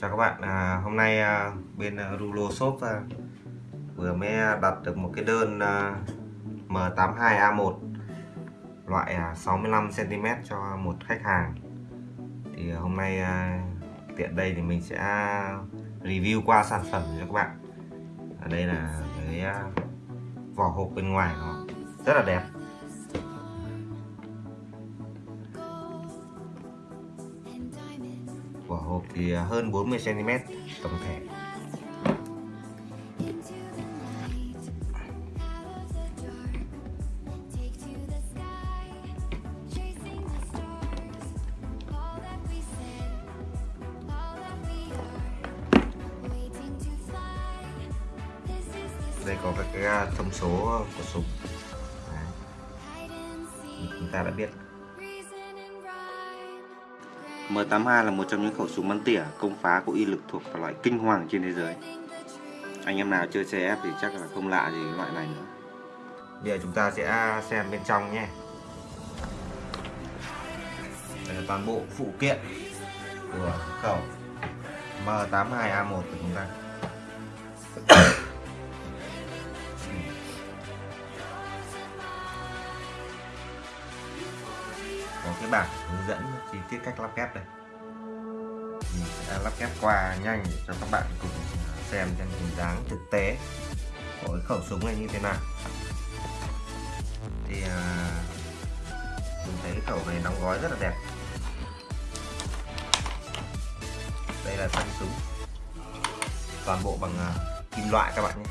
Chào các bạn, à, hôm nay à, bên à, Rulo Shop à, vừa mới đặt được một cái đơn à, M82A1 loại à, 65cm cho một khách hàng. Thì à, hôm nay à, tiện đây thì mình sẽ review qua sản phẩm cho các bạn. Ở đây là cái à, vỏ hộp bên ngoài nó rất là đẹp. Vỏ hộp thì hơn 40 cm tổng thể đây có các cái à, thông số của súng Đấy. chúng ta đã biết M82 là một trong những khẩu súng bắn tỉa công phá có uy lực thuộc vào loại kinh hoàng trên thế giới. Anh em nào chơi CF thì chắc là không lạ gì loại này nữa. Bây giờ chúng ta sẽ xem bên trong nhé. Đây là toàn bộ phụ kiện của khẩu M82A1 của chúng ta. cái bảng hướng dẫn chi tiết cách lắp ghép đây. Mình sẽ lắp ghép qua nhanh để cho các bạn cùng à, xem trên hình dáng thực tế của cái khẩu súng này như thế nào. Thì à, mình thấy cái khẩu này đóng gói rất là đẹp. Đây là thân súng. Toàn bộ bằng à, kim loại các bạn nhé.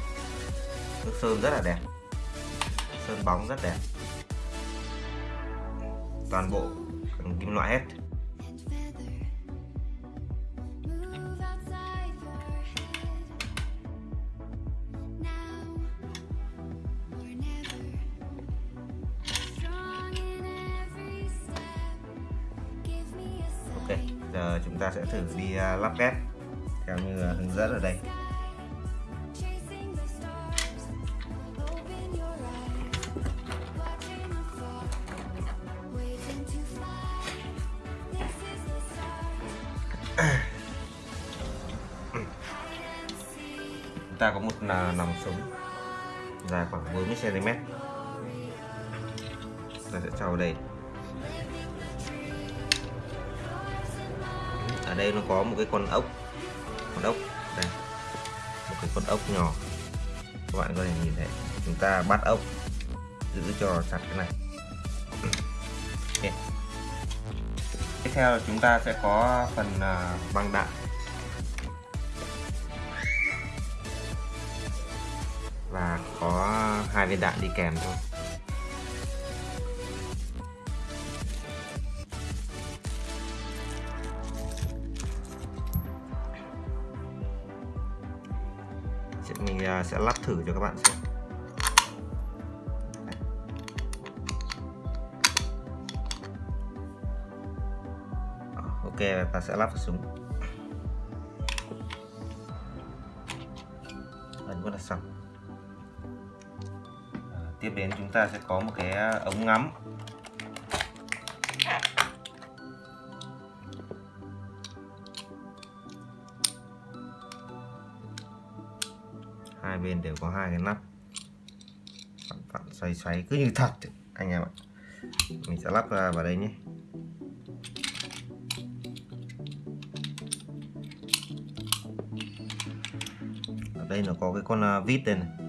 Nước sơn rất là đẹp. Sơn bóng rất đẹp toàn bộ bằng kim loại hết. Ok, giờ chúng ta sẽ thử đi à, lắp ghép theo như à, hướng dẫn ở đây. Chúng ta có một là nòng súng dài khoảng 40 cm ta sẽ cho vào đây. Ở đây nó có một cái con ốc. Con ốc đây. Một cái con ốc nhỏ. Các bạn có thể nhìn thấy, chúng ta bắt ốc, giữ cho chặt cái này. Okay. tiếp theo là chúng ta sẽ có phần à, băng đạn. Có hai viên đạn đi kèm thôi. Mình à, sẽ lắp thử cho các bạn xem. Ờ, ok, ta sẽ lắp vào súng ấn có là xong tiếp đến chúng ta sẽ có một cái à, ống ngắm. Hai bên đều có hai cái nắp. Vặn vặn xoay xoay cứ như thật anh em ạ. Mình sẽ lắp vào đây nhé. Ở đây nó có cái con à, vít đây này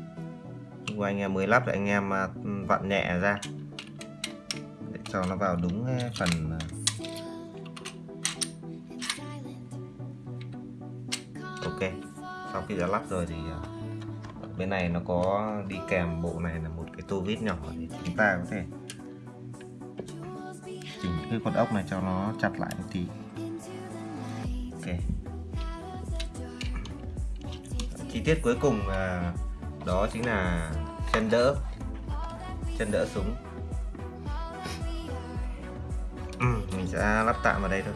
của anh em mới lắp thì anh em à, vặn nhẹ ra. Để cho nó vào đúng à, phần à. ok, sau khi đã lắp rồi thì bên này nó có đi kèm bộ này là một cái tô vít nhỏ để chúng ta có thể chỉnh cái con ốc này cho nó chặt lại một tí. Ok. Chi tiết cuối cùng là đó chính là chân đỡ. Chân đỡ súng. Ừ, mình sẽ lắp tạm vào đây thôi.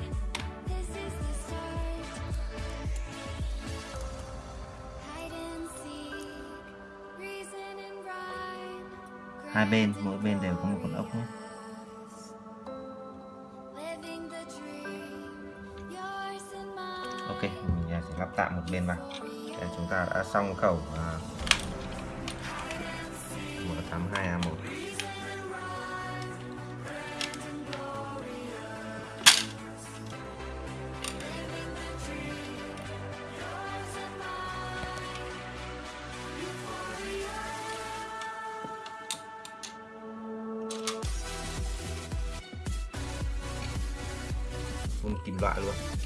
Hai bên mỗi bên đều có một con ốc nhé. Ok mình sẽ lắp tạm một bên vào. Để chúng ta đã xong khẩu à, à, M82A1 phun kim loại luôn.